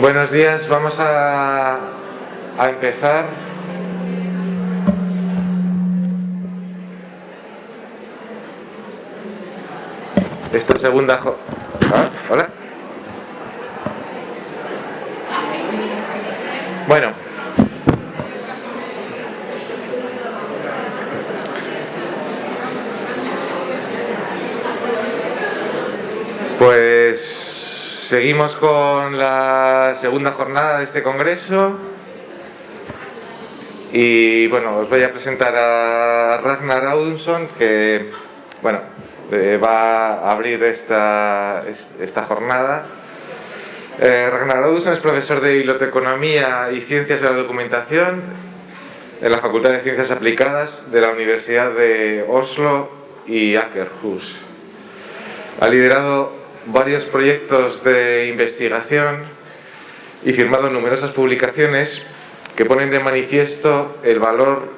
Buenos días, vamos a, a empezar. Esta segunda... Ah, Hola. Bueno. Pues seguimos con la segunda jornada de este congreso y bueno, os voy a presentar a Ragnar Audunson que bueno, eh, va a abrir esta, es- esta jornada. Eh, Ragnar Audunson es profesor de Biblioteconomía y Ciencias de la Documentación en la Facultad de Ciencias Aplicadas de la Universidad de Oslo y Akershus. Ha liderado varios proyectos de investigación y firmado numerosas publicaciones que ponen de manifiesto el valor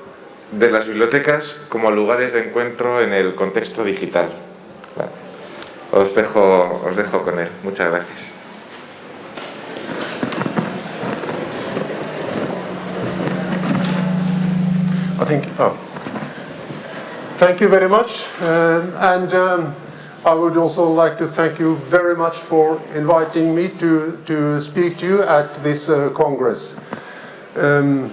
de las bibliotecas como lugares de encuentro en el contexto digital. Os, dejo, os dejo con él. Muchas gracias. Oh. Thank you very much. Uh, um, I would also like to thank you very much for inviting me to, to speak to you at this uh, Congress. Um,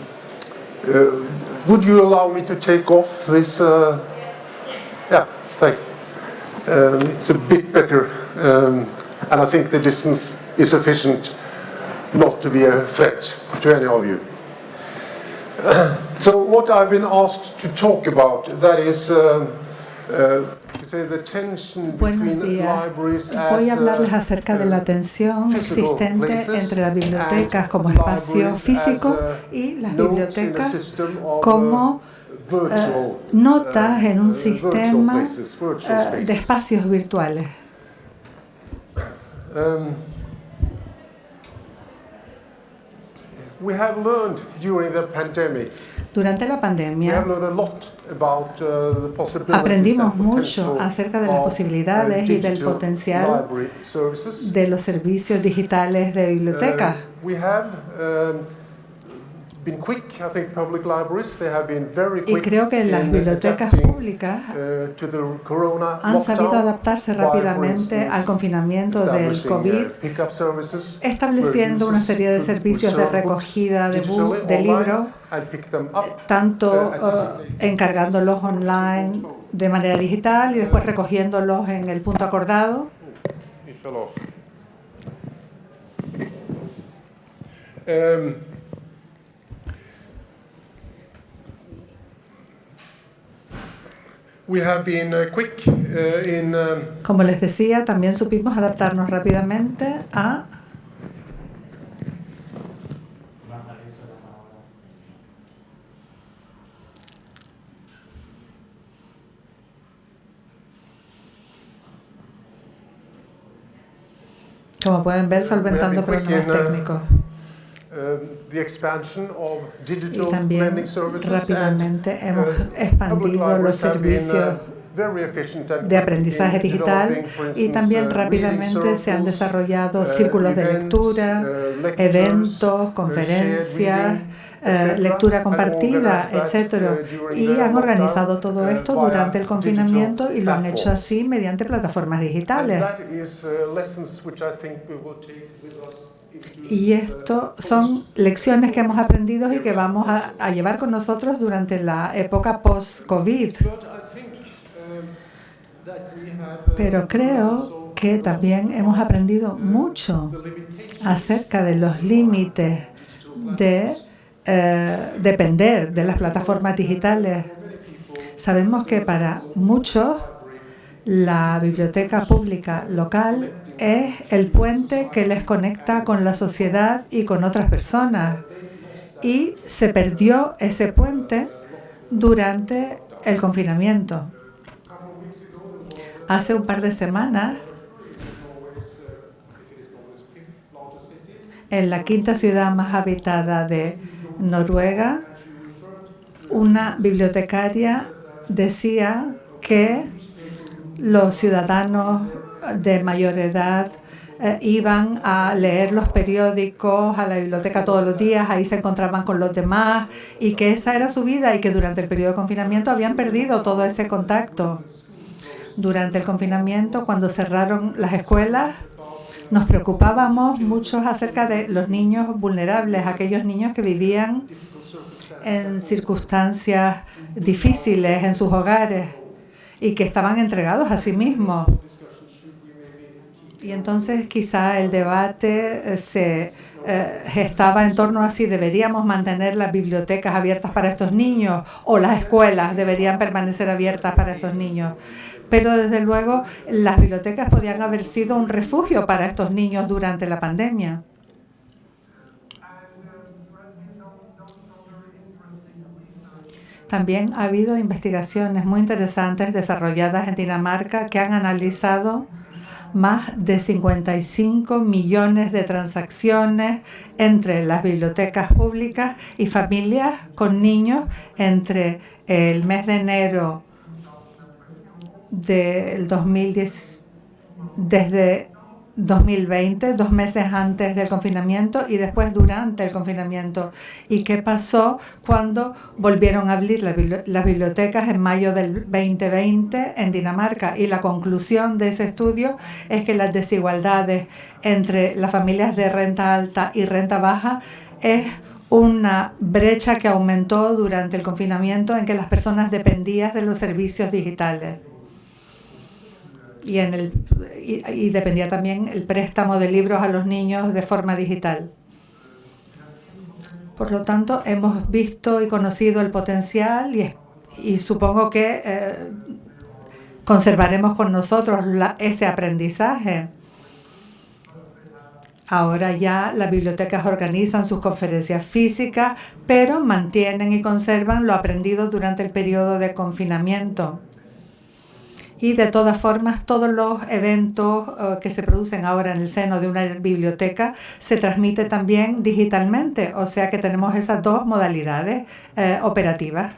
uh, would you allow me to take off this? Uh, yeah, thank you. Um, it's a bit better. Um, and I think the distance is sufficient not to be a threat to any of you. So what I've been asked to talk about, that is, uh, uh, Buenos días. Voy a as, hablarles uh, acerca de la uh, tensión existente entre las bibliotecas como espacio físico uh, y las bibliotecas uh, como notas en uh, un uh, sistema de espacios virtuales. Um, we have learned during the pandemic Durante la pandemia uh, aprendimos mucho acerca de las uh, posibilidades y del potencial de los servicios digitales de biblioteca. Y quick creo que las bibliotecas públicas uh, to the corona han sabido adaptarse rápidamente al confinamiento del COVID, uh, services estableciendo una serie de servicios de recogida de, de libros, tanto Uh, eh, encargándolos online de manera digital y después recogiéndolos en el punto acordado. Um, we have been uh, quick uh, in um, Como les decía, también supimos adaptarnos rápidamente a como pueden ver, solventando problemas técnicos. um, the expansion of Y digital también lending services and rápidamente hemos expandido los servicios de aprendizaje digital y también rápidamente se han desarrollado uh, círculos de lectura, uh, eventos, uh, conferencias, lectura compartida, etcétera. Y han organizado todo esto durante el confinamiento y lo han hecho así mediante plataformas digitales. Y esto son lecciones que hemos aprendido y que vamos a, llevar con nosotros durante la época post-COVID. Pero creo que también hemos aprendido mucho acerca de los límites de eh, depender de las plataformas digitales. Sabemos que para muchos la biblioteca pública local es el puente que les conecta con la sociedad y con otras personas. Y se perdió ese puente durante el confinamiento. Hace un par de semanas, en la quinta ciudad más habitada de Noruega, una bibliotecaria decía que los ciudadanos de mayor edad eh, iban a leer los periódicos a la biblioteca todos los días, ahí se encontraban con los demás y que esa era su vida y que durante el periodo de confinamiento habían perdido todo ese contacto. Durante el confinamiento, cuando cerraron las escuelas, nos preocupábamos mucho acerca de los niños vulnerables, aquellos niños que vivían en circunstancias difíciles en sus hogares y que estaban entregados a sí mismos. Y entonces quizá el debate eh, se eh, gestaba en torno a si deberíamos mantener las bibliotecas abiertas para estos niños o las escuelas deberían permanecer abiertas para estos niños. Pero desde luego las bibliotecas podían haber sido un refugio para estos niños durante la pandemia. También ha habido investigaciones muy interesantes desarrolladas en Dinamarca que han analizado más de 55 millones de transacciones entre las bibliotecas públicas y familias con niños entre el mes de enero del 2010 desde 2020, dos meses antes del confinamiento y después durante el confinamiento. ¿Y qué pasó cuando volvieron a abrir las bibliotecas en mayo del 2020 en Dinamarca? Y la conclusión de ese estudio es que las desigualdades entre las familias de renta alta y renta baja es una brecha que aumentó durante el confinamiento en que las personas dependían de los servicios digitales y, en el, y, dependía también el préstamo de libros a los niños de forma digital. Por lo tanto, hemos visto y conocido el potencial y, y supongo que eh, conservaremos con nosotros ese aprendizaje. Ahora ya las bibliotecas organizan sus conferencias físicas, pero mantienen y conservan lo aprendido durante el periodo de confinamiento y de todas formas todos los eventos eh, que se producen ahora en el seno de una biblioteca se transmite también digitalmente, o sea que tenemos esas dos modalidades eh, operativas.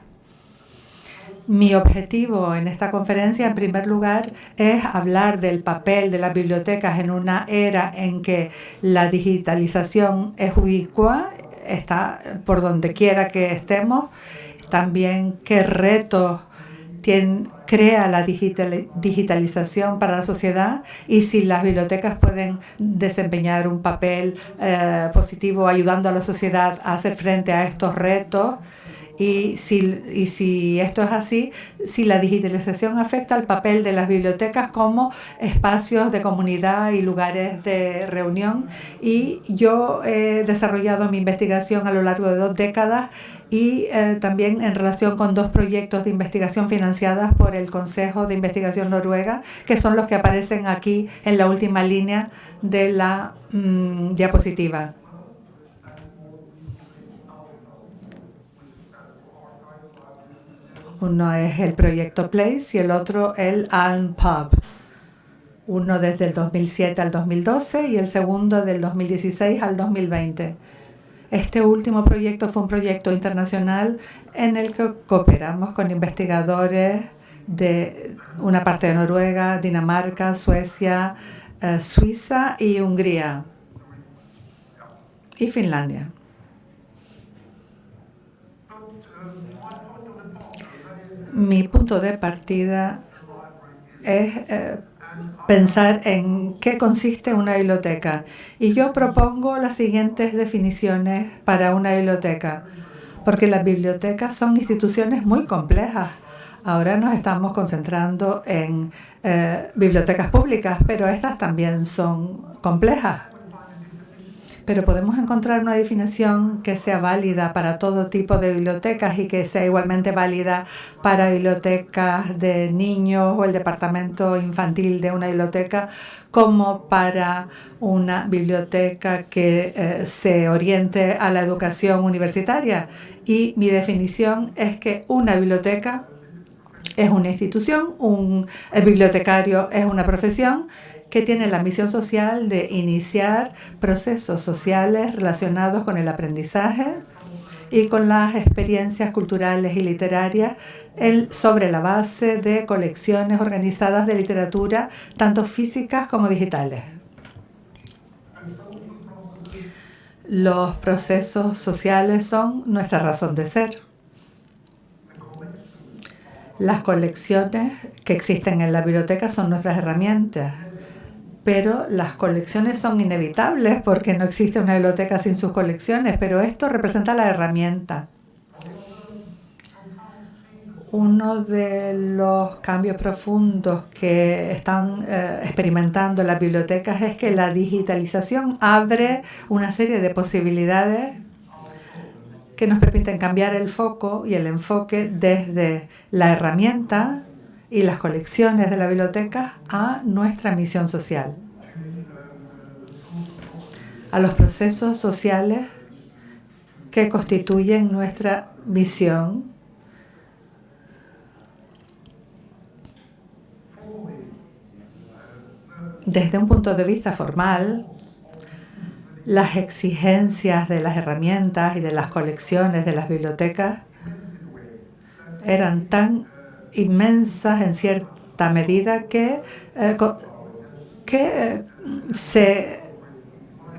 Mi objetivo en esta conferencia, en primer lugar, es hablar del papel de las bibliotecas en una era en que la digitalización es ubicua, está por donde quiera que estemos. También qué retos tienen, crea la digitalización para la sociedad y si las bibliotecas pueden desempeñar un papel eh, positivo ayudando a la sociedad a hacer frente a estos retos. Y si, y si esto es así, si la digitalización afecta al papel de las bibliotecas como espacios de comunidad y lugares de reunión. Y yo he desarrollado mi investigación a lo largo de dos décadas y eh, también en relación con dos proyectos de investigación financiadas por el Consejo de Investigación Noruega, que son los que aparecen aquí en la última línea de la mm, diapositiva. Uno es el proyecto PLACE y el otro el Alm Pub. Uno desde el 2007 al 2012 y el segundo del 2016 al 2020. Este último proyecto fue un proyecto internacional en el que cooperamos con investigadores de una parte de Noruega, Dinamarca, Suecia, eh, Suiza y Hungría y Finlandia. Mi punto de partida es eh, pensar en qué consiste una biblioteca. Y yo propongo las siguientes definiciones para una biblioteca, porque las bibliotecas son instituciones muy complejas. Ahora nos estamos concentrando en eh, bibliotecas públicas, pero estas también son complejas pero podemos encontrar una definición que sea válida para todo tipo de bibliotecas y que sea igualmente válida para bibliotecas de niños o el departamento infantil de una biblioteca como para una biblioteca que eh, se oriente a la educación universitaria. Y mi definición es que una biblioteca es una institución, un bibliotecario es una profesión que tiene la misión social de iniciar procesos sociales relacionados con el aprendizaje y con las experiencias culturales y literarias sobre la base de colecciones organizadas de literatura, tanto físicas como digitales. Los procesos sociales son nuestra razón de ser. Las colecciones que existen en la biblioteca son nuestras herramientas, pero las colecciones son inevitables porque no existe una biblioteca sin sus colecciones, pero esto representa la herramienta. Uno de los cambios profundos que están eh, experimentando las bibliotecas es que la digitalización abre una serie de posibilidades que nos permiten cambiar el foco y el enfoque desde la herramienta y las colecciones de la biblioteca a nuestra misión social, a los procesos sociales que constituyen nuestra misión. Desde un punto de vista formal, las exigencias de las herramientas y de las colecciones de las bibliotecas eran tan inmensas en cierta medida que, eh, que, eh, se,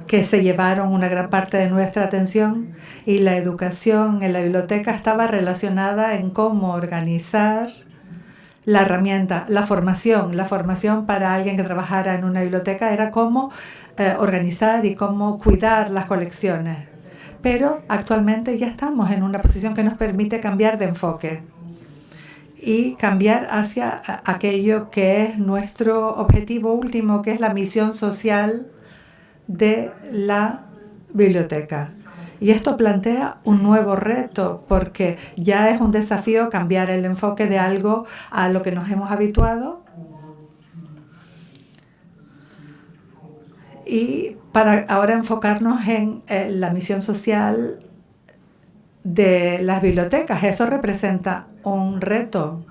que se llevaron una gran parte de nuestra atención y la educación en la biblioteca estaba relacionada en cómo organizar la herramienta, la formación. La formación para alguien que trabajara en una biblioteca era cómo eh, organizar y cómo cuidar las colecciones. Pero actualmente ya estamos en una posición que nos permite cambiar de enfoque y cambiar hacia aquello que es nuestro objetivo último, que es la misión social de la biblioteca. Y esto plantea un nuevo reto porque ya es un desafío cambiar el enfoque de algo a lo que nos hemos habituado y para ahora enfocarnos en eh, la misión social de las bibliotecas. Eso representa un reto.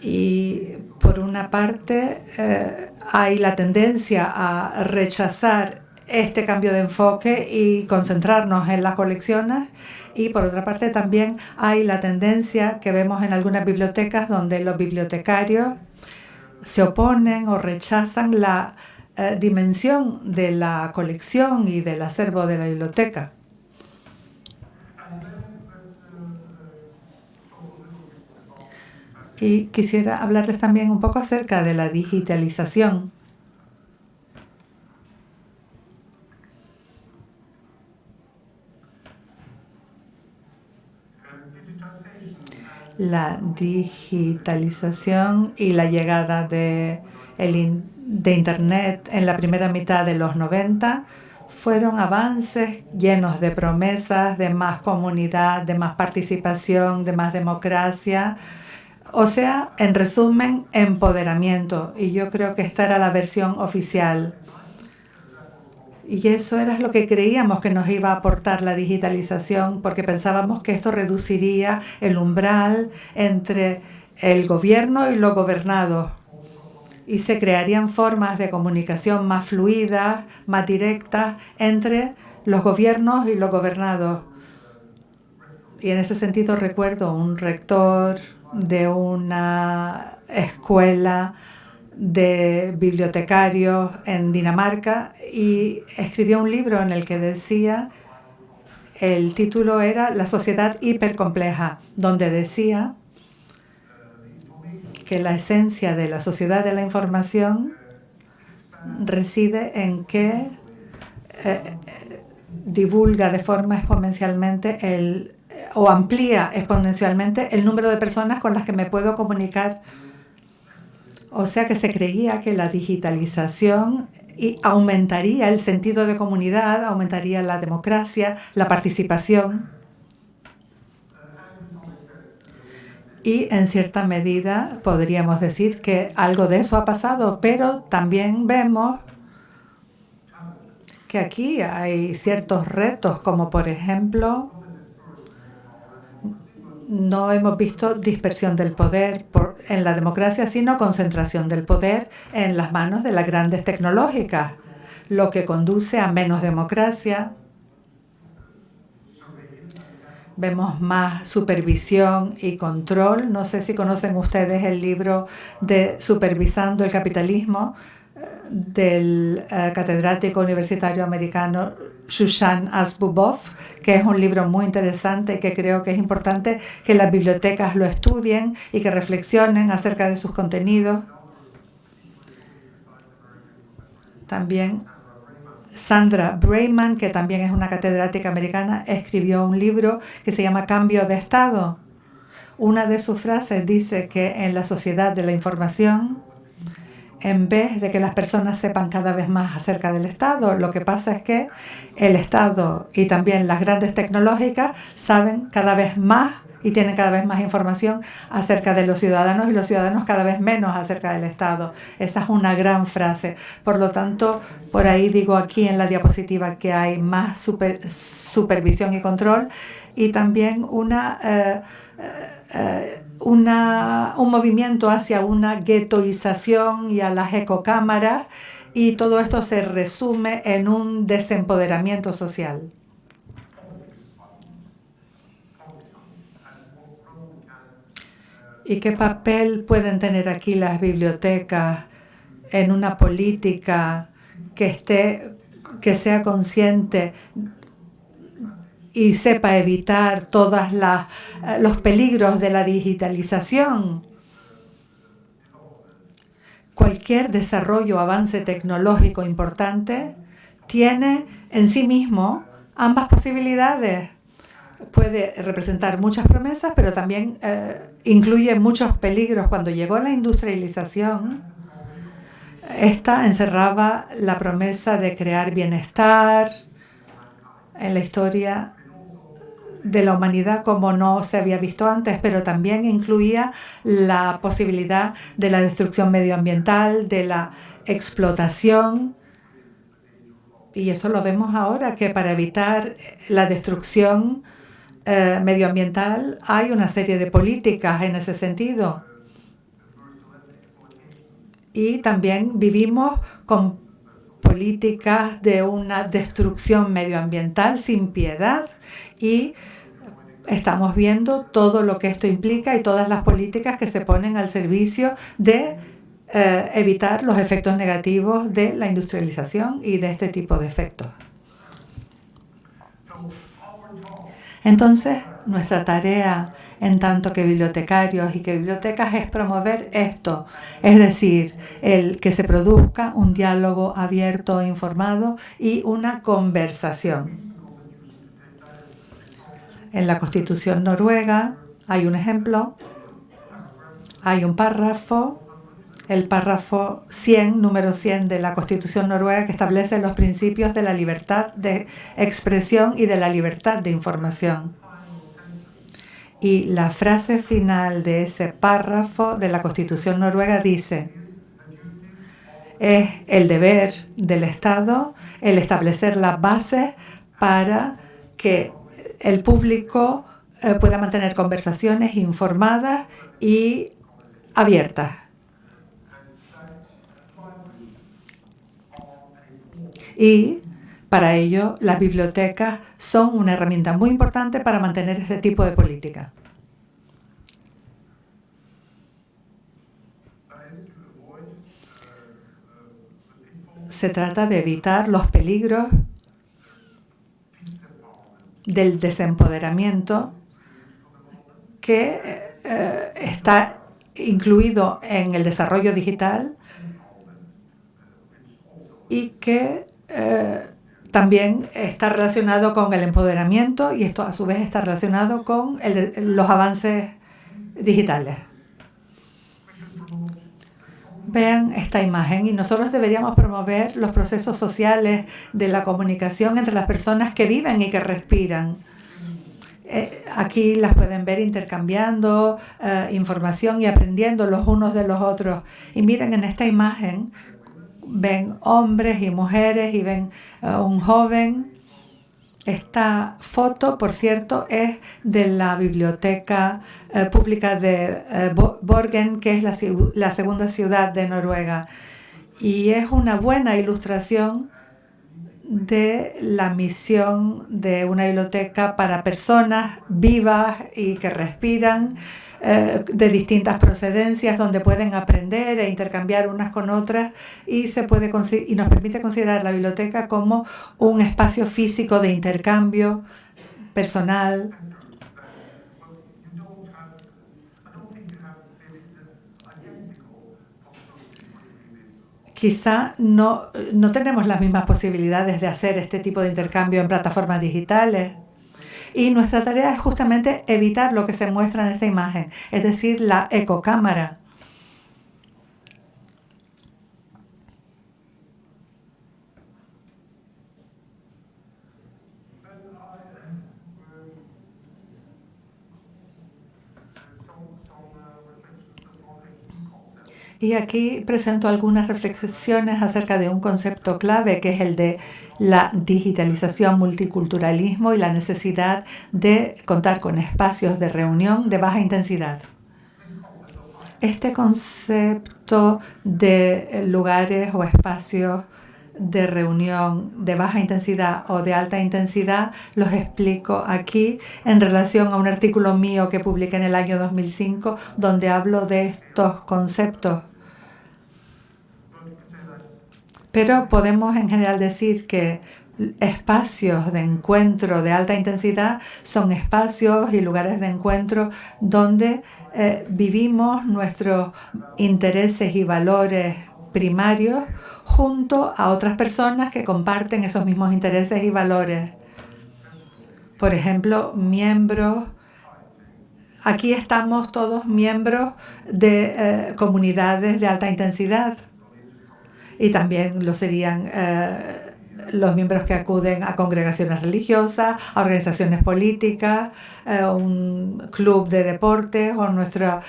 Y por una parte eh, hay la tendencia a rechazar este cambio de enfoque y concentrarnos en las colecciones. Y por otra parte también hay la tendencia que vemos en algunas bibliotecas donde los bibliotecarios se oponen o rechazan la eh, dimensión de la colección y del acervo de la biblioteca. Y quisiera hablarles también un poco acerca de la digitalización. La digitalización y la llegada de el de Internet en la primera mitad de los 90 fueron avances llenos de promesas, de más comunidad, de más participación, de más democracia. O sea, en resumen, empoderamiento. Y yo creo que esta era la versión oficial. Y eso era lo que creíamos que nos iba a aportar la digitalización, porque pensábamos que esto reduciría el umbral entre el gobierno y los gobernados y se crearían formas de comunicación más fluidas, más directas entre los gobiernos y los gobernados. Y en ese sentido recuerdo un rector de una escuela de bibliotecarios en Dinamarca y escribió un libro en el que decía, el título era La sociedad hipercompleja, donde decía que la esencia de la sociedad de la información reside en que eh, divulga de forma exponencialmente el o amplía exponencialmente el número de personas con las que me puedo comunicar. O sea que se creía que la digitalización aumentaría el sentido de comunidad, aumentaría la democracia, la participación. y en cierta medida podríamos decir que algo de eso ha pasado, pero también vemos que aquí hay ciertos retos, como por ejemplo, no hemos visto dispersión del poder en la democracia, sino concentración del poder en las manos de las grandes tecnológicas, lo que conduce a menos democracia, vemos más supervisión y control. No sé si conocen ustedes el libro de Supervisando el Capitalismo. del eh, catedrático universitario americano Shushan Asbubov, que es un libro muy interesante que creo que es importante que las bibliotecas lo estudien y que reflexionen acerca de sus contenidos. También Sandra Brayman, que también es una catedrática americana, escribió un libro que se llama Cambio de Estado. Una de sus frases dice que en la sociedad de la información, en vez de que las personas sepan cada vez más acerca del Estado, lo que pasa es que el Estado y también las grandes tecnológicas saben cada vez más y tienen cada vez más información acerca de los ciudadanos y los ciudadanos cada vez menos acerca del Estado. Esa es una gran frase. Por lo tanto, por ahí digo aquí en la diapositiva que hay más supervisión y control y también una, eh, eh, una, un movimiento hacia una guetoización y a las ecocámaras y todo esto se resume en un desempoderamiento social. ¿Y qué papel pueden tener aquí las bibliotecas en una política que esté que sea consciente y sepa evitar todos eh, los peligros de la digitalización? Cualquier desarrollo o avance tecnológico importante tiene en sí mismo ambas posibilidades puede representar muchas promesas, pero también eh, incluye muchos peligros. Cuando llegó la industrialización, esta encerraba la promesa de crear bienestar en la historia de la humanidad como no se había visto antes, pero también incluía la posibilidad de la destrucción medioambiental, de la explotación. Y eso lo vemos ahora, que para evitar la destrucción eh, medioambiental hay una serie de políticas en ese sentido. Y también vivimos con políticas de una destrucción medioambiental sin piedad y estamos viendo todo lo que esto implica y todas las políticas que se ponen al servicio de eh, evitar los efectos negativos de la industrialización y de este tipo de efectos. Entonces, nuestra tarea en tanto que bibliotecarios y que bibliotecas es promover esto, es decir, el que se produzca un diálogo abierto e informado y una conversación. En la Constitución noruega hay un ejemplo, hay un párrafo el párrafo 100, número 100 de la Constitución noruega que establece los principios de la libertad de expresión y de la libertad de información. Y la frase final de ese párrafo de la Constitución noruega dice, es el deber del Estado el establecer las bases para que el público eh, pueda mantener conversaciones informadas y abiertas. y para ello las bibliotecas son una herramienta muy importante para mantener este tipo de política. Se trata de evitar los peligros del desempoderamiento que eh, está incluido en el desarrollo digital y que eh, también está relacionado con el empoderamiento y esto a su vez está relacionado con los avances digitales. Vean esta imagen y nosotros deberíamos promover los procesos sociales de la comunicación entre las personas que viven y que respiran. Eh, aquí las pueden ver intercambiando eh, información y aprendiendo los unos de los otros. Y miren en esta imagen ven hombres y mujeres y ven uh, un joven. Esta foto, por cierto, es de la Biblioteca uh, Pública de uh, Borgen, que es la segunda ciudad de Noruega. Y es una buena ilustración de la misión de una biblioteca para personas vivas y que respiran eh, de distintas procedencias donde pueden aprender e intercambiar unas con otras y se puede y nos permite considerar la biblioteca como un espacio físico de intercambio personal quizá no, no tenemos las mismas posibilidades de hacer este tipo de intercambio en plataformas digitales. Y nuestra tarea es justamente evitar lo que se muestra en esta imagen, es decir, la ecocámara. Y aquí presento algunas reflexiones acerca de un concepto clave que es el de la digitalización, multiculturalismo y la necesidad de contar con espacios de reunión de baja intensidad. Este concepto de lugares o espacios de reunión de baja intensidad o de alta intensidad los explico aquí en relación a un artículo mío que publiqué en el año 2005 donde hablo de estos conceptos. Pero podemos en general decir que espacios de encuentro de alta intensidad son espacios y lugares de encuentro donde eh, vivimos nuestros intereses y valores primarios junto a otras personas que comparten esos mismos intereses y valores. Por ejemplo, miembros Aquí estamos todos miembros de eh, comunidades de alta intensidad y también lo serían eh, los miembros que acuden a congregaciones religiosas, a organizaciones políticas, eh, un club de deportes o nuestro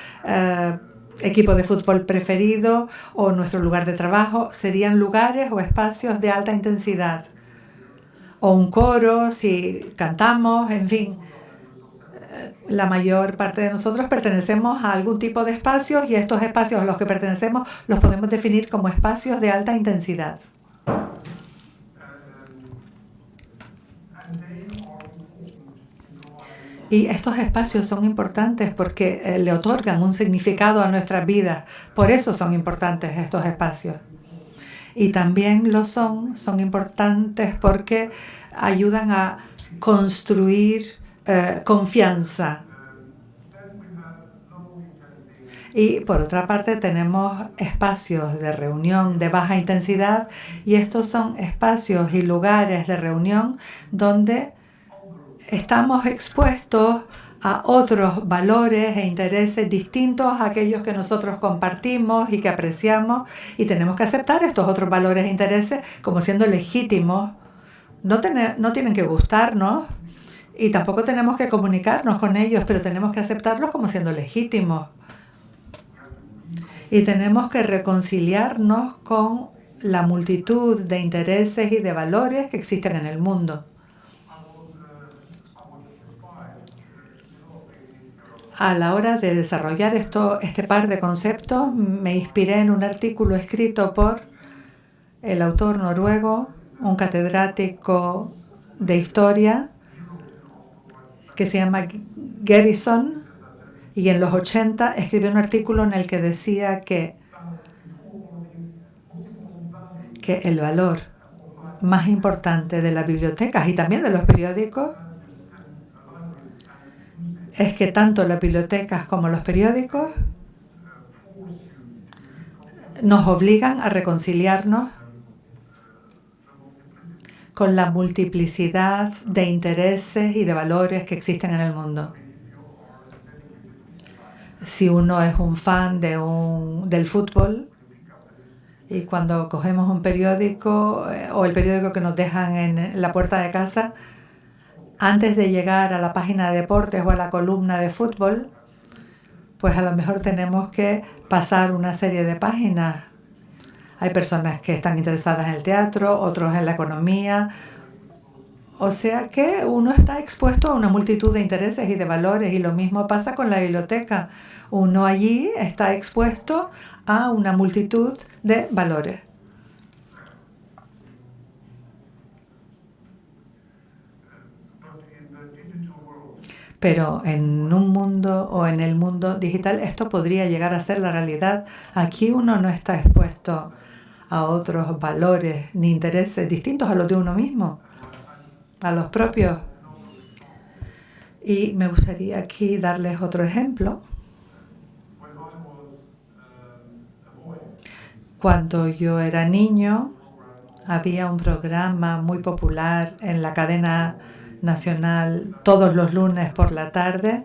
equipo de fútbol preferido o nuestro lugar de trabajo serían lugares o espacios de alta intensidad. O un coro, si cantamos, en fin. La mayor parte de nosotros pertenecemos a algún tipo de espacios y estos espacios a los que pertenecemos los podemos definir como espacios de alta intensidad. Y estos espacios son importantes porque eh, le otorgan un significado a nuestras vidas. Por eso son importantes estos espacios. Y también lo son, son importantes porque ayudan a construir eh, confianza. Y por otra parte tenemos espacios de reunión de baja intensidad y estos son espacios y lugares de reunión donde estamos expuestos a otros valores e intereses distintos a aquellos que nosotros compartimos y que apreciamos y tenemos que aceptar estos otros valores e intereses como siendo legítimos. No, tienen que gustarnos y tampoco tenemos que comunicarnos con ellos, pero tenemos que aceptarlos como siendo legítimos. Y tenemos que reconciliarnos con la multitud de intereses y de valores que existen en el mundo. A la hora de desarrollar esto, este par de conceptos, me inspiré en un artículo escrito por el autor noruego, un catedrático de historia, que se llama Gerrison, y en los 80 escribió un artículo en el que decía que, que el valor más importante de las bibliotecas y también de los periódicos es que tanto las bibliotecas como los periódicos nos obligan a reconciliarnos con la multiplicidad de intereses y de valores que existen en el mundo. Si uno es un fan de un, del fútbol y cuando cogemos un periódico eh, o el periódico que nos dejan en la puerta de casa, antes de llegar a la página de deportes o a la columna de fútbol, pues a lo mejor tenemos que pasar una serie de páginas. Hay personas que están interesadas en el teatro, otros en la economía. O sea que uno está expuesto a una multitud de intereses y de valores y lo mismo pasa con la biblioteca. Uno allí está expuesto a una multitud de valores. Pero en un mundo o en el mundo digital esto podría llegar a ser la realidad. Aquí uno no está expuesto a otros valores ni intereses distintos a los de uno mismo, a los propios. Y me gustaría aquí darles otro ejemplo. Cuando yo era niño, había un programa muy popular en la cadena nacional todos los lunes por la tarde.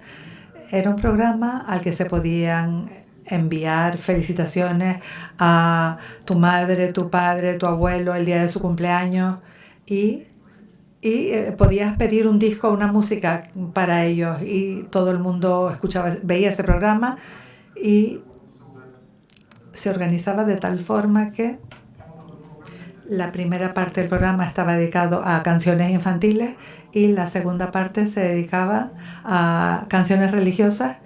Era un programa al que se podían enviar felicitaciones a tu madre, tu padre, tu abuelo el día de su cumpleaños y, y eh, podías pedir un disco, una música para ellos y todo el mundo escuchaba, veía ese programa y se organizaba de tal forma que la primera parte del programa estaba dedicado a canciones infantiles y la segunda parte se dedicaba a canciones religiosas.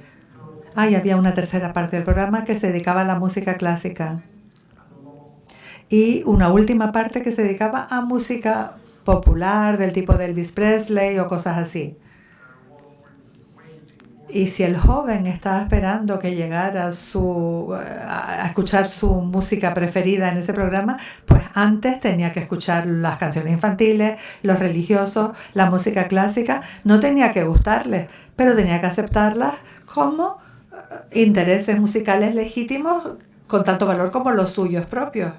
Ah, y había una tercera parte del programa que se dedicaba a la música clásica. Y una última parte que se dedicaba a música popular del tipo de Elvis Presley o cosas así. Y si el joven estaba esperando que llegara su, a escuchar su música preferida en ese programa, pues antes tenía que escuchar las canciones infantiles, los religiosos, la música clásica. No tenía que gustarles, pero tenía que aceptarlas como eh, intereses musicales legítimos con tanto valor como los suyos propios.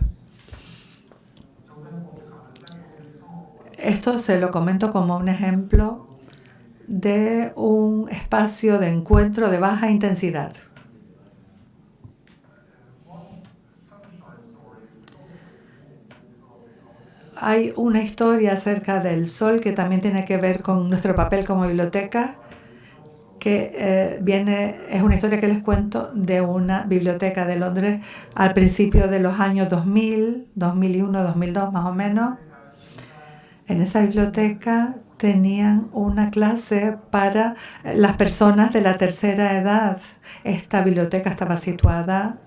Esto se lo comento como un ejemplo de un espacio de encuentro de baja intensidad. Hay una historia acerca del sol que también tiene que ver con nuestro papel como biblioteca, que eh, viene, es una historia que les cuento de una biblioteca de Londres al principio de los años 2000, 2001, 2002 más o menos. En esa biblioteca tenían una clase para las personas de la tercera edad. Esta biblioteca estaba situada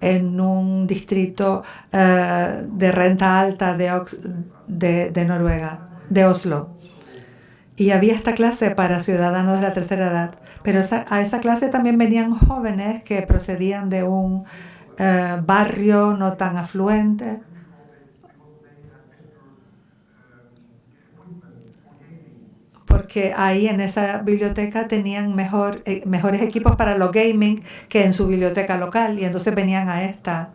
en un distrito eh, de renta alta de, de, Noruega, de Oslo. Y había esta clase para ciudadanos de la tercera edad. Pero a esa clase también venían jóvenes que procedían de un eh, barrio no tan afluente porque ahí en esa biblioteca tenían mejor, eh, mejores equipos para los gaming que en su biblioteca local y entonces venían a esta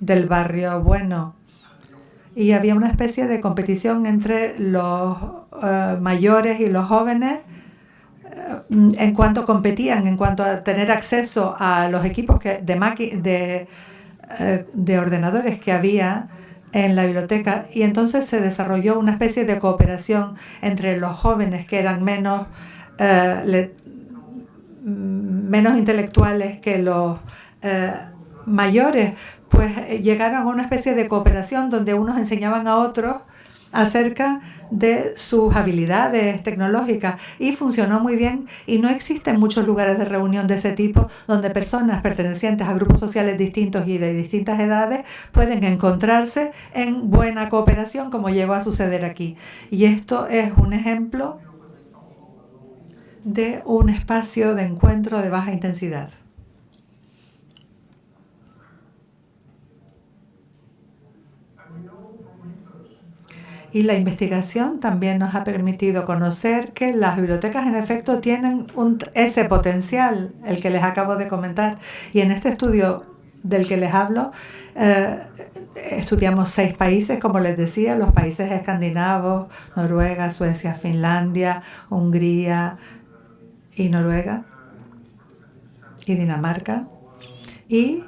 del barrio bueno. Y había una especie de competición entre los eh, mayores y los jóvenes eh, en cuanto competían, en cuanto a tener acceso a los equipos que, de, de, de ordenadores que había en la biblioteca y entonces se desarrolló una especie de cooperación entre los jóvenes que eran menos, eh, menos intelectuales que los eh, mayores, pues eh, llegaron a una especie de cooperación donde unos enseñaban a otros acerca de sus habilidades tecnológicas y funcionó muy bien y no existen muchos lugares de reunión de ese tipo donde personas pertenecientes a grupos sociales distintos y de distintas edades pueden encontrarse en buena cooperación como llegó a suceder aquí. Y esto es un ejemplo de un espacio de encuentro de baja intensidad. Y la investigación también nos ha permitido conocer que las bibliotecas en efecto tienen ese potencial, el que les acabo de comentar. Y en este estudio del que les hablo, eh, estudiamos seis países, como les decía, los países escandinavos, Noruega, Suecia, Finlandia, Hungría y Noruega y Dinamarca. Y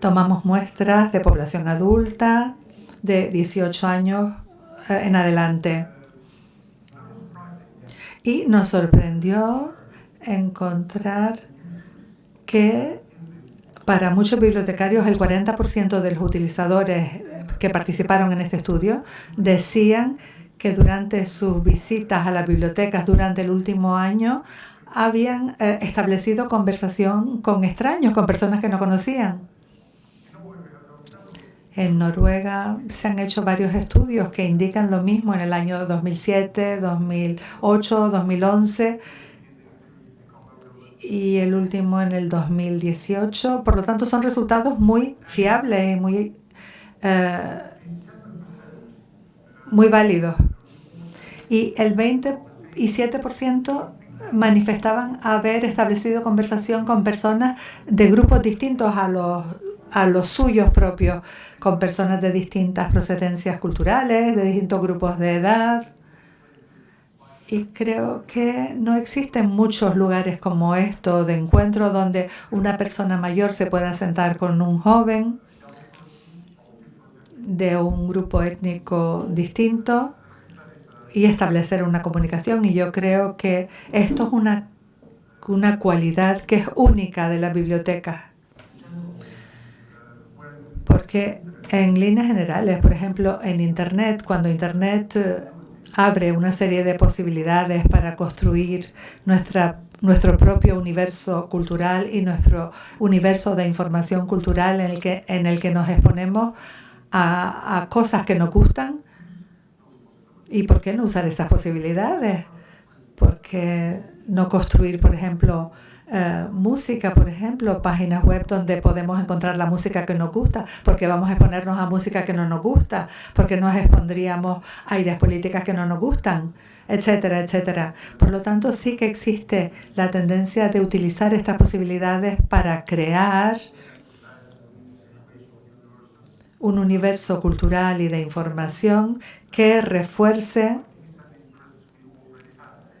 tomamos muestras de población adulta de 18 años en adelante. Y nos sorprendió encontrar que para muchos bibliotecarios el 40% de los utilizadores que participaron en este estudio decían que durante sus visitas a las bibliotecas durante el último año habían eh, establecido conversación con extraños, con personas que no conocían. En Noruega se han hecho varios estudios que indican lo mismo en el año 2007, 2008, 2011 y el último en el 2018. Por lo tanto, son resultados muy fiables y muy, eh, muy válidos. Y el 27% manifestaban haber establecido conversación con personas de grupos distintos a los, a los suyos propios, con personas de distintas procedencias culturales, de distintos grupos de edad. Y creo que no existen muchos lugares como esto de encuentro donde una persona mayor se pueda sentar con un joven de un grupo étnico distinto y establecer una comunicación. Y yo creo que esto es una, una cualidad que es única de la biblioteca. Porque en líneas generales, por ejemplo, en Internet, cuando Internet eh, abre una serie de posibilidades para construir nuestra nuestro propio universo cultural y nuestro universo de información cultural en el que, en el que nos exponemos a, cosas que nos gustan, ¿Y por qué no usar esas posibilidades? ¿Por qué no construir, por ejemplo, eh, música, por ejemplo, páginas web donde podemos encontrar la música que nos gusta, porque vamos a exponernos a música que no nos gusta, porque nos expondríamos a ideas políticas que no nos gustan, etcétera, etcétera. Por lo tanto, sí que existe la tendencia de utilizar estas posibilidades para crear un universo cultural y de información que refuerce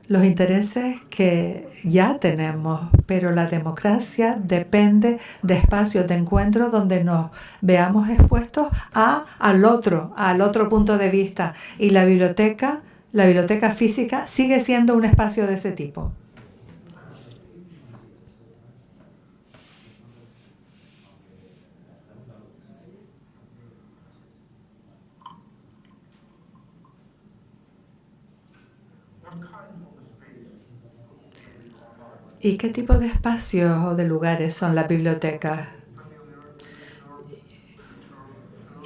los intereses que ya tenemos, pero la democracia depende de espacios de encuentro donde nos veamos expuestos a al otro, al otro punto de vista y la biblioteca, la biblioteca física sigue siendo un espacio de ese tipo. ¿Y qué tipo de espacios o de lugares son las bibliotecas?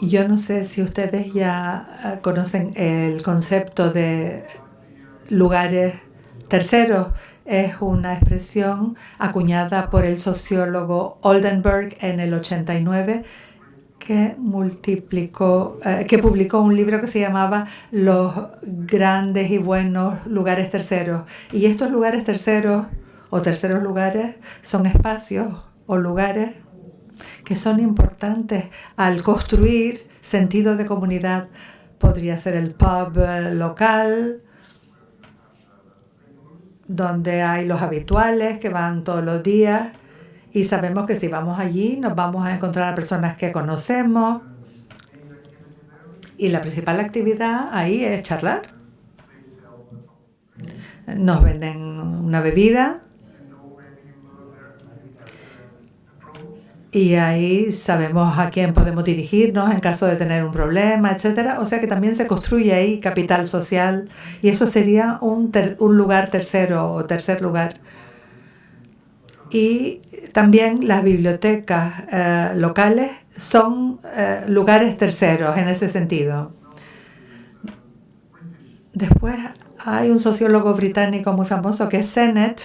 Yo no sé si ustedes ya ah, conocen el concepto de lugares terceros. Es una expresión acuñada por el sociólogo Oldenburg en el 89 que multiplicó, eh, que publicó un libro que se llamaba Los grandes y buenos lugares terceros. Y estos lugares terceros o terceros lugares son espacios o lugares que son importantes al construir sentido de comunidad. Podría ser el pub eh, local, donde hay los habituales que van todos los días y sabemos que si vamos allí nos vamos a encontrar a personas que conocemos y la principal actividad ahí es charlar. Nos venden una bebida y ahí sabemos a quién podemos dirigirnos en caso de tener un problema, etcétera. O sea que también se construye ahí capital social y eso sería un, un lugar tercero o tercer lugar. Y también las bibliotecas eh, locales son eh, lugares terceros en ese sentido. Después hay un sociólogo británico muy famoso que es Sennett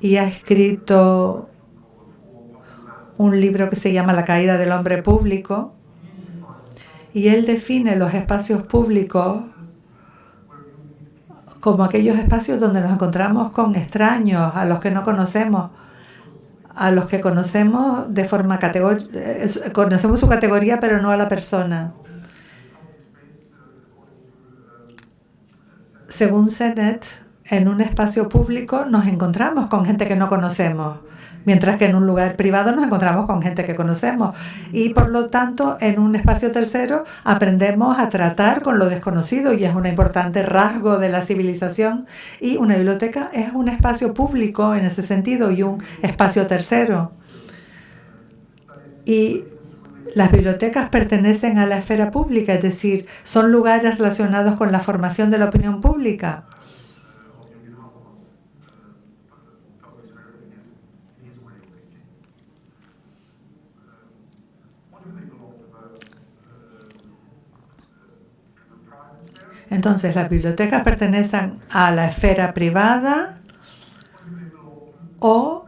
y ha escrito un libro que se llama La caída del hombre público y él define los espacios públicos como aquellos espacios donde nos encontramos con extraños, a los que no conocemos, a los que conocemos de forma categórica, conocemos su categoría pero no a la persona. Según Sennett, en un espacio público nos encontramos con gente que no conocemos mientras que en un lugar privado nos encontramos con gente que conocemos y por lo tanto en un espacio tercero aprendemos a tratar con lo desconocido y es un importante rasgo de la civilización y una biblioteca es un espacio público en ese sentido y un espacio tercero. Y las bibliotecas pertenecen a la esfera pública, es decir, son lugares relacionados con la formación de la opinión pública. Entonces, las bibliotecas pertenecen a la esfera privada o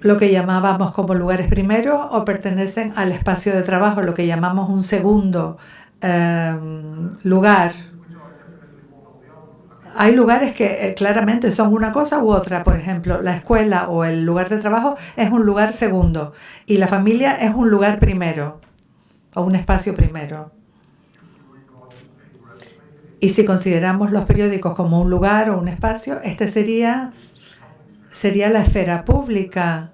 lo que llamábamos como lugares primeros o pertenecen al espacio de trabajo, lo que llamamos un segundo em, lugar. Hay lugares que eh, claramente son una cosa u otra. Por ejemplo, la escuela o el lugar de trabajo es un lugar segundo y la familia es un lugar primero o un espacio primero. Y si consideramos los periódicos como un lugar o un espacio, este sería sería la esfera pública.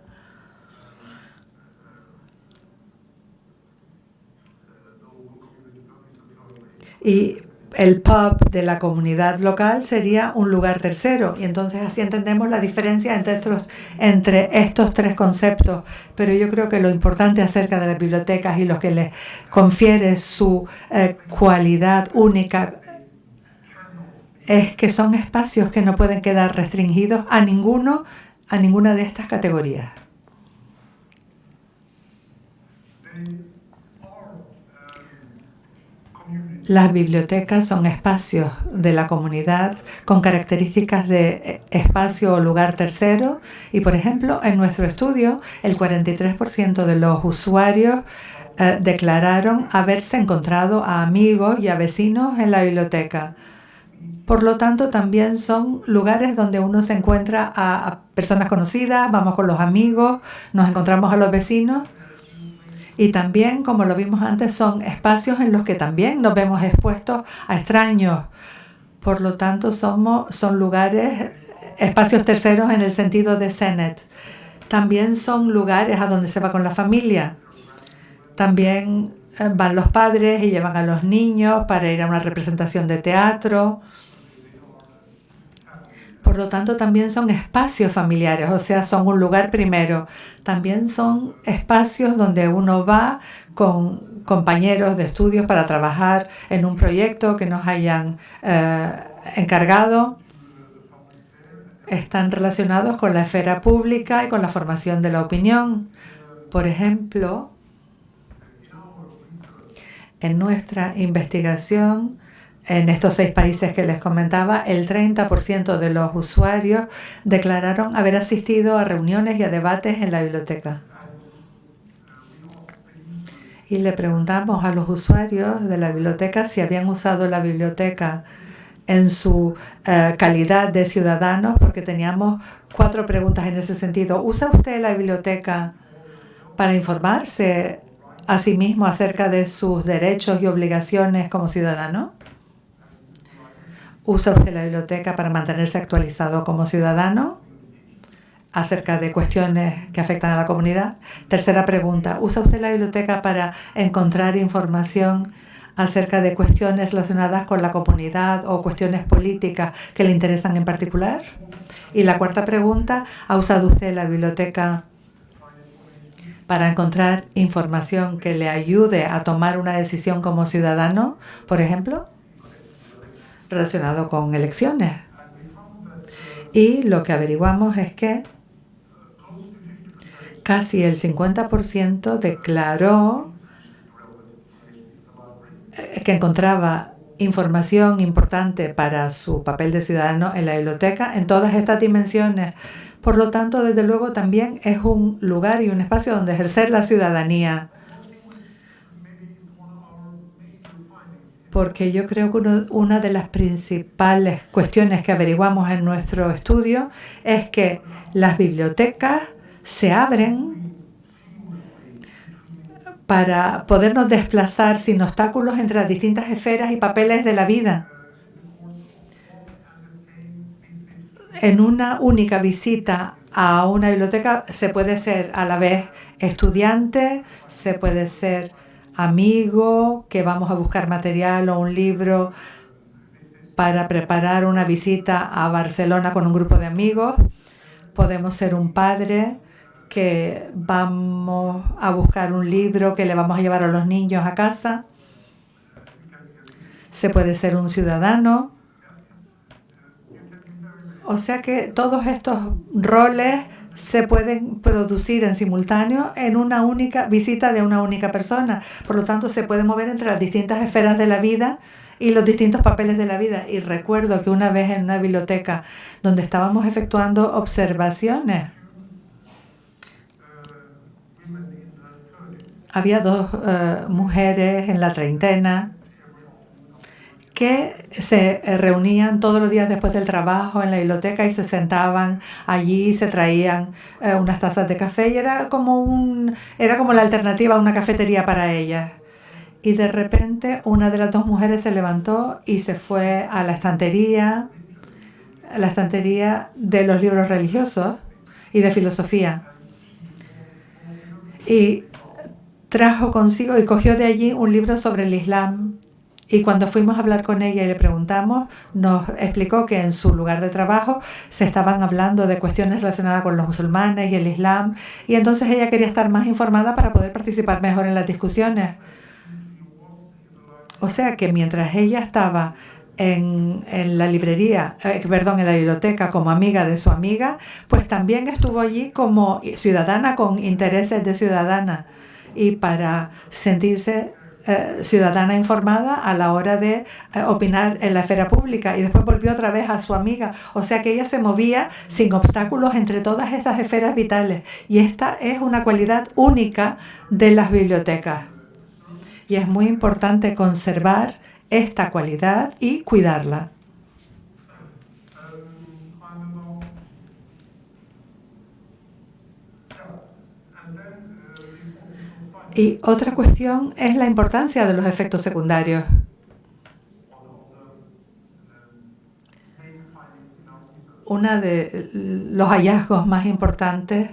Y el pub de la comunidad local sería un lugar tercero. Y entonces así entendemos la diferencia entre estos, entre estos tres conceptos. Pero yo creo que lo importante acerca de las bibliotecas y lo que les confiere su eh, cualidad única es que son espacios que no pueden quedar restringidos a ninguno, a ninguna de estas categorías. Las bibliotecas son espacios de la comunidad con características de espacio o lugar tercero y, por ejemplo, en nuestro estudio, el 43% de los usuarios eh, declararon haberse encontrado a amigos y a vecinos en la biblioteca. Por lo tanto, también son lugares donde uno se encuentra a, personas conocidas, vamos con los amigos, nos encontramos a los vecinos. Y también, como lo vimos antes, son espacios en los que también nos vemos expuestos a extraños. Por lo tanto, somos, son lugares, espacios terceros en el sentido de Senet. También son lugares a donde se va con la familia. También van los padres y llevan a los niños para ir a una representación de teatro. Por lo tanto, también son espacios familiares, o sea, son un lugar primero. También son espacios donde uno va con compañeros de estudios para trabajar en un proyecto que nos hayan eh, encargado. Están relacionados con la esfera pública y con la formación de la opinión. Por ejemplo, en nuestra investigación, en estos seis países que les comentaba, el 30% de los usuarios declararon haber asistido a reuniones y a debates en la biblioteca. Y le preguntamos a los usuarios de la biblioteca si habían usado la biblioteca en su eh, calidad de ciudadanos, porque teníamos cuatro preguntas en ese sentido. ¿Usa usted la biblioteca para informarse a sí mismo acerca de sus derechos y obligaciones como ciudadano? ¿Usa usted la biblioteca para mantenerse actualizado como ciudadano acerca de cuestiones que afectan a la comunidad? Tercera pregunta, ¿usa usted la biblioteca para encontrar información acerca de cuestiones relacionadas con la comunidad o cuestiones políticas que le interesan en particular? Y la cuarta pregunta, ¿ha usado usted la biblioteca para encontrar información que le ayude a tomar una decisión como ciudadano, por ejemplo? relacionado con elecciones. Y lo que averiguamos es que casi el 50% declaró eh, que encontraba información importante para su papel de ciudadano en la biblioteca en todas estas dimensiones. Por lo tanto, desde luego también es un lugar y un espacio donde ejercer la ciudadanía. porque yo creo que una de las principales cuestiones que averiguamos en nuestro estudio es que las bibliotecas se abren para podernos desplazar sin obstáculos entre las distintas esferas y papeles de la vida. En una única visita a una biblioteca se puede ser a la vez estudiante, se puede ser amigo, que vamos a buscar material o un libro para preparar una visita a Barcelona con un grupo de amigos. Podemos ser un padre que vamos a buscar un libro que le vamos a llevar a los niños a casa. Se puede ser un ciudadano. O sea que todos estos roles se pueden producir en simultáneo en una única visita de una única persona. Por lo tanto, se puede mover entre las distintas esferas de la vida y los distintos papeles de la vida. Y recuerdo que una vez en una biblioteca donde estábamos efectuando observaciones, había dos uh, mujeres en la treintena que se eh, reunían todos los días después del trabajo en la biblioteca y se sentaban allí, se traían eh, unas tazas de café y era como un era como la alternativa a una cafetería para ellas. Y de repente una de las dos mujeres se levantó y se fue a la estantería, la estantería de los libros religiosos y de filosofía. Y trajo consigo y cogió de allí un libro sobre el Islam y cuando fuimos a hablar con ella y le preguntamos, nos explicó que en su lugar de trabajo se estaban hablando de cuestiones relacionadas con los musulmanes y el Islam. Y entonces ella quería estar más informada para poder participar mejor en las discusiones. O sea que mientras ella estaba en, en, la librería, eh, perdón, en la biblioteca como amiga de su amiga, pues también estuvo allí como ciudadana con intereses de ciudadana y para sentirse eh, ciudadana informada a la hora de eh, opinar en la esfera pública y después volvió otra vez a su amiga. O sea que ella se movía sin obstáculos entre todas estas esferas vitales y esta es una cualidad única de las bibliotecas. Y es muy importante conservar esta cualidad y cuidarla. Y otra cuestión es la importancia de los efectos secundarios. Uno de los hallazgos más importantes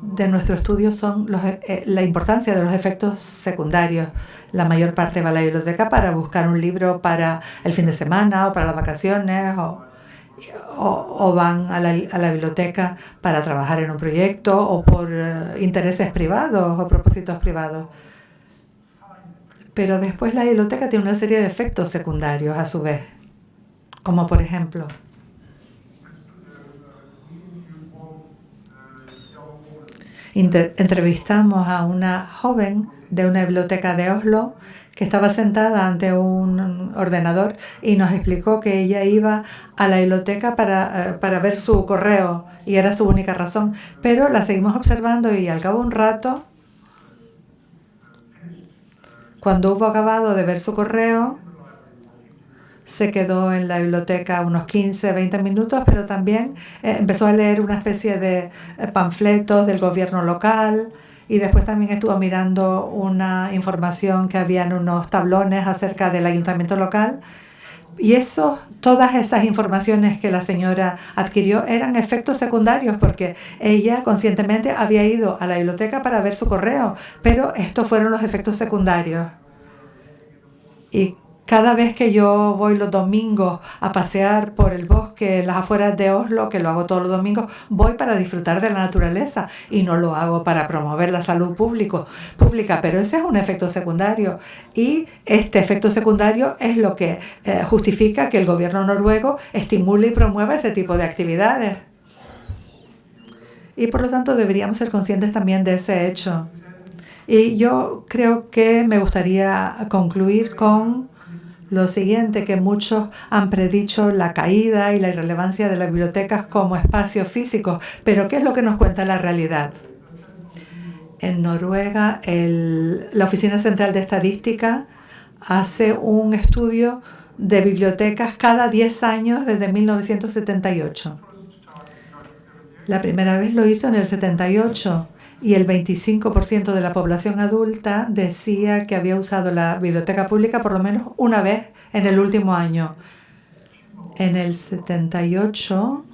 de nuestro estudio son eh, la importancia de los efectos secundarios. La mayor parte va a la biblioteca para buscar un libro para el fin de semana o para las vacaciones o o, van a la, a la, biblioteca para trabajar en un proyecto o por uh, intereses privados o propósitos privados. Pero después la biblioteca tiene una serie de efectos secundarios a su vez, como por ejemplo, entrevistamos a una joven de una biblioteca de Oslo que estaba sentada ante un ordenador y nos explicó que ella iba a la biblioteca para, eh, para ver su correo y era su única razón. Pero la seguimos observando y al cabo de un rato, cuando hubo acabado de ver su correo, se quedó en la biblioteca unos 15, 20 minutos, pero también eh, empezó a leer una especie de eh, panfletos del gobierno local, y después también estuvo mirando una información que había en unos tablones acerca del ayuntamiento local. Y eso, todas esas informaciones que la señora adquirió eran efectos secundarios porque ella conscientemente había ido a la biblioteca para ver su correo, pero estos fueron los efectos secundarios. Y cada vez que yo voy los domingos a pasear por el bosque, las afueras de Oslo, que lo hago todos los domingos, voy para disfrutar de la naturaleza y no lo hago para promover la salud público, pública, pero ese es un efecto secundario y este efecto secundario es lo que eh, justifica que el gobierno noruego estimule y promueva ese tipo de actividades. Y por lo tanto deberíamos ser conscientes también de ese hecho. Y yo creo que me gustaría concluir con lo siguiente, que muchos han predicho la caída y la irrelevancia de las bibliotecas como espacios físicos, pero ¿qué es lo que nos cuenta la realidad? En Noruega, la Oficina Central de Estadística hace un estudio de bibliotecas cada 10 años desde 1978. La primera vez lo hizo en el 78 y el 25% de la población adulta decía que había usado la biblioteca pública por lo menos una vez en el último año. En el 78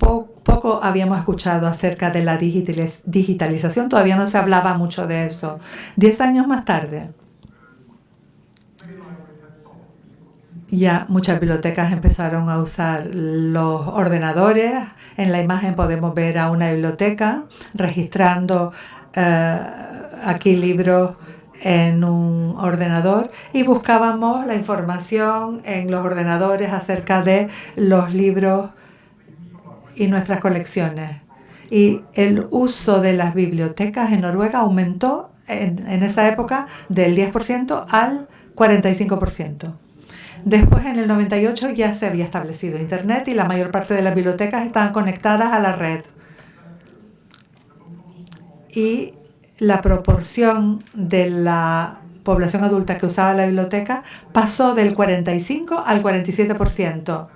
poco habíamos escuchado acerca de la digitalización, todavía no se hablaba mucho de eso. Diez años más tarde, ya muchas bibliotecas empezaron a usar los ordenadores en la imagen podemos ver a una biblioteca registrando eh, aquí libros en un ordenador y buscábamos la información en los ordenadores acerca de los libros y nuestras colecciones. Y el uso de las bibliotecas en Noruega aumentó en, en esa época del 10% al 45%. Después, en el 98, ya se había establecido Internet y la mayor parte de las bibliotecas estaban conectadas a la red. Y la proporción de la población adulta que usaba la biblioteca pasó del 45 al 47%.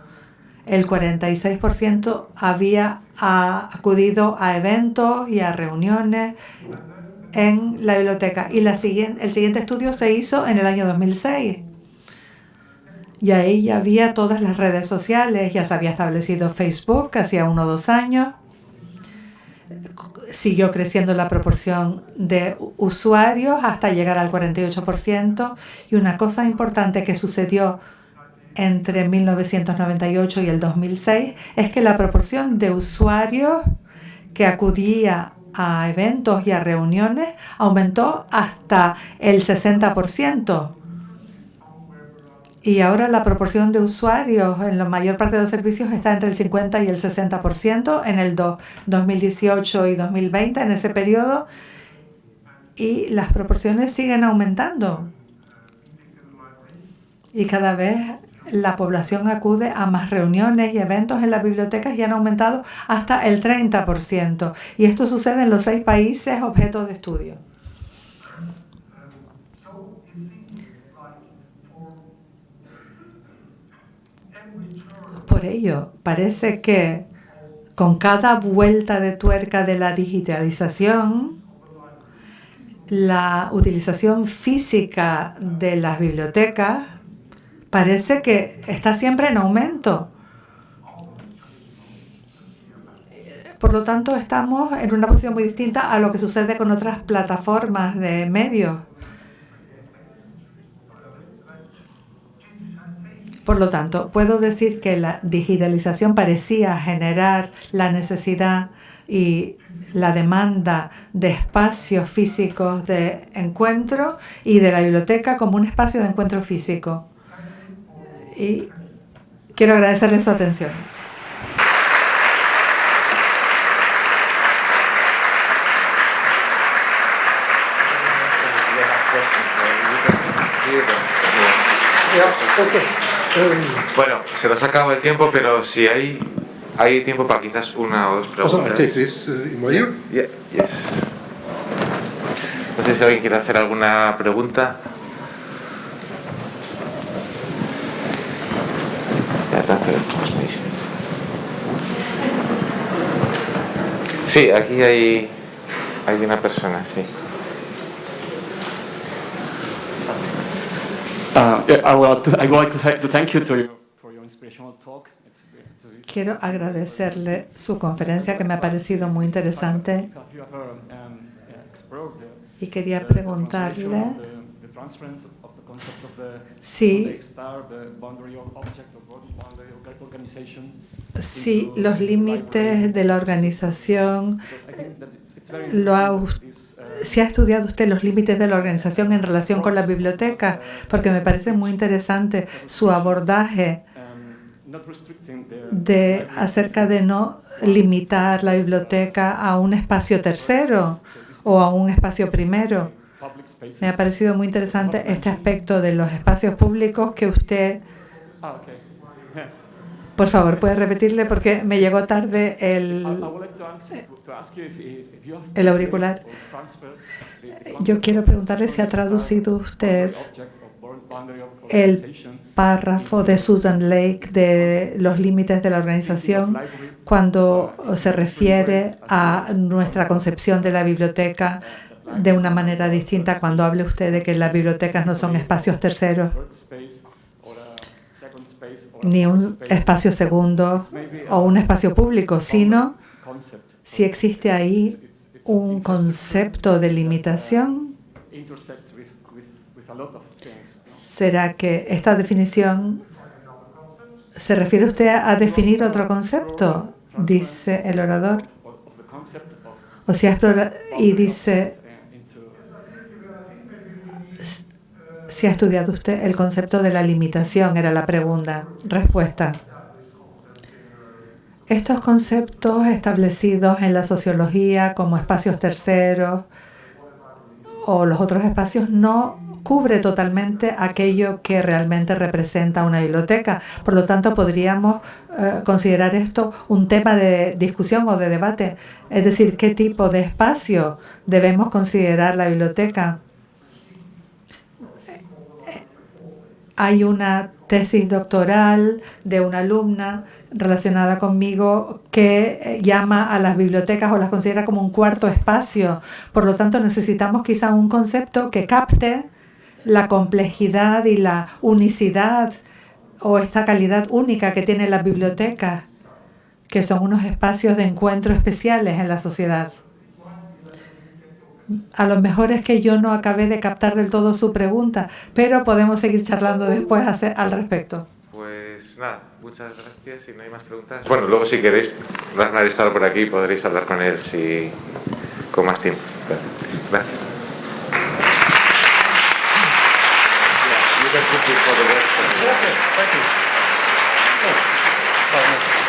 El 46% había acudido a eventos y a reuniones en la biblioteca. Y la siguiente, el siguiente estudio se hizo en el año 2006. Y ahí ya había todas las redes sociales, ya se había establecido Facebook hacía uno o dos años. Siguió creciendo la proporción de usuarios hasta llegar al 48%. Y una cosa importante que sucedió entre 1998 y el 2006 es que la proporción de usuarios que acudía a eventos y a reuniones aumentó hasta el 60%. Y ahora la proporción de usuarios en la mayor parte de los servicios está entre el 50 y el 60% en el 2018 y 2020, en ese periodo. Y las proporciones siguen aumentando. Y cada vez la población acude a más reuniones y eventos en las bibliotecas y han aumentado hasta el 30%. Y esto sucede en los seis países objeto de estudio. Ello, parece que con cada vuelta de tuerca de la digitalización, la utilización física de las bibliotecas parece que está siempre en aumento. Por lo tanto, estamos en una posición muy distinta a lo que sucede con otras plataformas de medios. Por lo tanto, puedo decir que la digitalización parecía generar la necesidad y la demanda de espacios físicos de encuentro y de la biblioteca como un espacio de encuentro físico. Y quiero agradecerle su atención. Bueno, se nos acaba el tiempo, pero si hay, hay tiempo para quizás una o dos preguntas. No sé si alguien quiere hacer alguna pregunta. Sí, aquí hay, hay una persona, sí. Quiero agradecerle su conferencia que me ha parecido muy interesante. Y quería preguntarle si, si los límites de la organización lo ha, si ha estudiado usted los límites de la organización en relación con la biblioteca, porque me parece muy interesante su abordaje de acerca de no limitar la biblioteca a un espacio tercero o a un espacio primero me ha parecido muy interesante este aspecto de los espacios públicos que usted... Por favor, ¿puede repetirle? Porque me llegó tarde el, el auricular. Yo quiero preguntarle si ha traducido usted el párrafo de Susan Lake de los límites de la organización cuando se refiere a nuestra concepción de la biblioteca de una manera distinta cuando hable usted de que las bibliotecas no son espacios terceros ni un espacio segundo o un espacio público, sino si existe ahí un concepto de limitación. ¿Será que esta definición se refiere usted a definir otro concepto? Dice el orador. O sea, y dice si ha estudiado usted el concepto de la limitación, era la pregunta. Respuesta. Estos conceptos establecidos en la sociología como espacios terceros o los otros espacios no cubre totalmente aquello que realmente representa una biblioteca. Por lo tanto, podríamos eh, considerar esto un tema de discusión o de debate. Es decir, qué tipo de espacio debemos considerar la biblioteca. Hay una tesis doctoral de una alumna relacionada conmigo que eh, llama a las bibliotecas o las considera como un cuarto espacio. Por lo tanto, necesitamos quizá un concepto que capte la complejidad y la unicidad o esta calidad única que tiene las bibliotecas, que son unos espacios de encuentro especiales en la sociedad. A lo mejor es que yo no acabé de captar del todo su pregunta, pero podemos seguir charlando después al respecto. Pues nada, muchas gracias. Si no hay más preguntas. Bueno, luego si queréis, Bernard estar por aquí, podréis hablar con él si con más tiempo. Gracias. Okay, thank you.